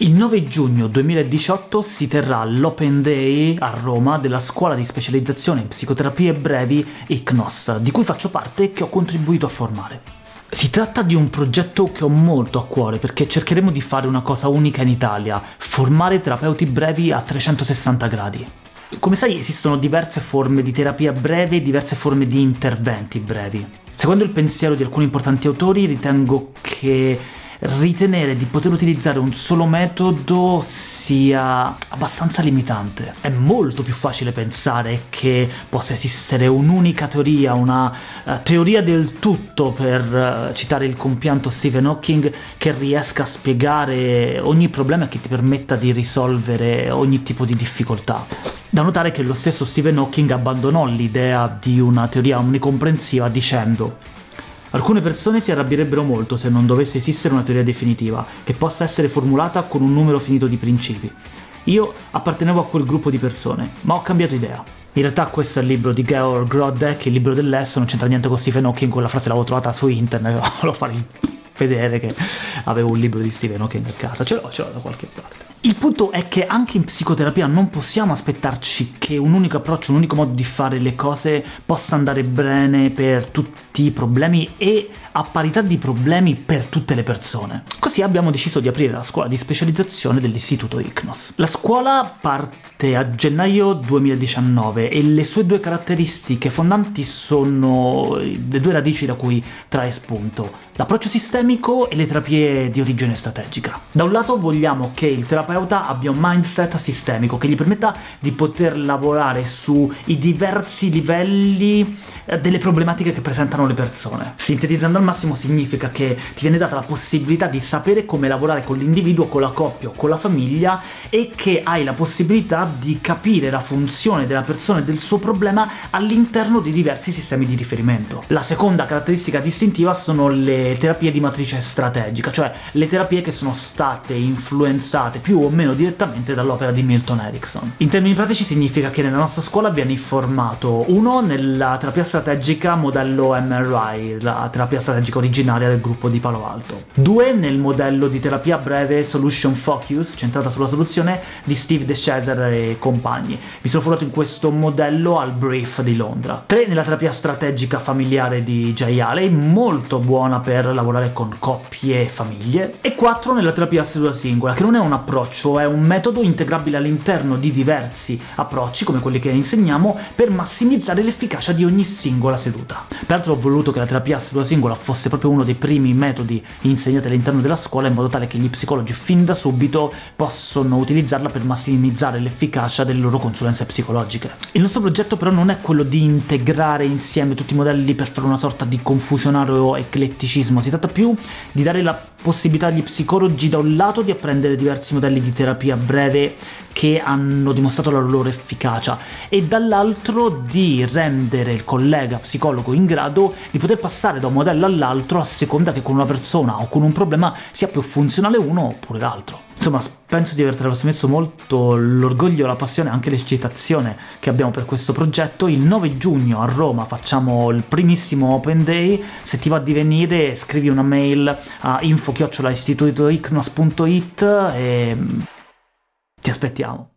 Il 9 giugno 2018 si terrà l'Open Day a Roma della scuola di specializzazione in psicoterapie brevi ICNOS, di cui faccio parte e che ho contribuito a formare. Si tratta di un progetto che ho molto a cuore, perché cercheremo di fare una cosa unica in Italia, formare terapeuti brevi a 360 gradi. Come sai esistono diverse forme di terapia breve e diverse forme di interventi brevi. Secondo il pensiero di alcuni importanti autori ritengo che ritenere di poter utilizzare un solo metodo sia abbastanza limitante. È molto più facile pensare che possa esistere un'unica teoria, una uh, teoria del tutto, per uh, citare il compianto Stephen Hawking, che riesca a spiegare ogni problema e che ti permetta di risolvere ogni tipo di difficoltà. Da notare che lo stesso Stephen Hawking abbandonò l'idea di una teoria omnicomprensiva dicendo Alcune persone si arrabbierebbero molto se non dovesse esistere una teoria definitiva, che possa essere formulata con un numero finito di principi. Io appartenevo a quel gruppo di persone, ma ho cambiato idea. In realtà questo è il libro di Georg Grodek, il libro dell'Esso, non c'entra niente con Stephen Hawking, quella frase l'avevo trovata su internet, volevo fare vedere che avevo un libro di Stephen Hawking a casa, ce l'ho, ce l'ho da qualche parte. Il punto è che anche in psicoterapia non possiamo aspettarci che un unico approccio, un unico modo di fare le cose possa andare bene per tutti i problemi e a parità di problemi per tutte le persone. Così abbiamo deciso di aprire la scuola di specializzazione dell'istituto ICNOS. La scuola parte a gennaio 2019 e le sue due caratteristiche fondanti sono le due radici da cui trae spunto, l'approccio sistemico e le terapie di origine strategica. Da un lato vogliamo che il terapeuta terapeuta abbia un mindset sistemico che gli permetta di poter lavorare sui diversi livelli eh, delle problematiche che presentano le persone. Sintetizzando al massimo significa che ti viene data la possibilità di sapere come lavorare con l'individuo, con la coppia o con la famiglia e che hai la possibilità di capire la funzione della persona e del suo problema all'interno di diversi sistemi di riferimento. La seconda caratteristica distintiva sono le terapie di matrice strategica, cioè le terapie che sono state influenzate più o meno direttamente dall'opera di Milton Erickson. In termini pratici significa che nella nostra scuola viene formato uno nella terapia strategica modello MRI, la terapia strategica originaria del gruppo di Palo Alto. Due nel modello di terapia breve Solution Focus, centrata sulla soluzione, di Steve DeShazer e compagni. Mi sono formato in questo modello al Brief di Londra. Tre nella terapia strategica familiare di Jay Haley, molto buona per lavorare con coppie e famiglie. E quattro nella terapia seduta singola, che non è un approccio è un metodo integrabile all'interno di diversi approcci, come quelli che insegniamo, per massimizzare l'efficacia di ogni singola seduta. Peraltro ho voluto che la terapia seduta singola fosse proprio uno dei primi metodi insegnati all'interno della scuola, in modo tale che gli psicologi fin da subito possono utilizzarla per massimizzare l'efficacia delle loro consulenze psicologiche. Il nostro progetto però non è quello di integrare insieme tutti i modelli per fare una sorta di confusionario ecletticismo, si tratta più di dare la possibilità agli psicologi da un lato di apprendere diversi modelli di terapia breve che hanno dimostrato la loro efficacia e dall'altro di rendere il collega psicologo in grado di poter passare da un modello all'altro a seconda che con una persona o con un problema sia più funzionale uno oppure l'altro. Insomma, penso di aver trasmesso molto l'orgoglio, la passione e anche l'eccitazione che abbiamo per questo progetto. Il 9 giugno a Roma facciamo il primissimo Open Day, se ti va di venire scrivi una mail a info-istitutoicnos.it e ti aspettiamo.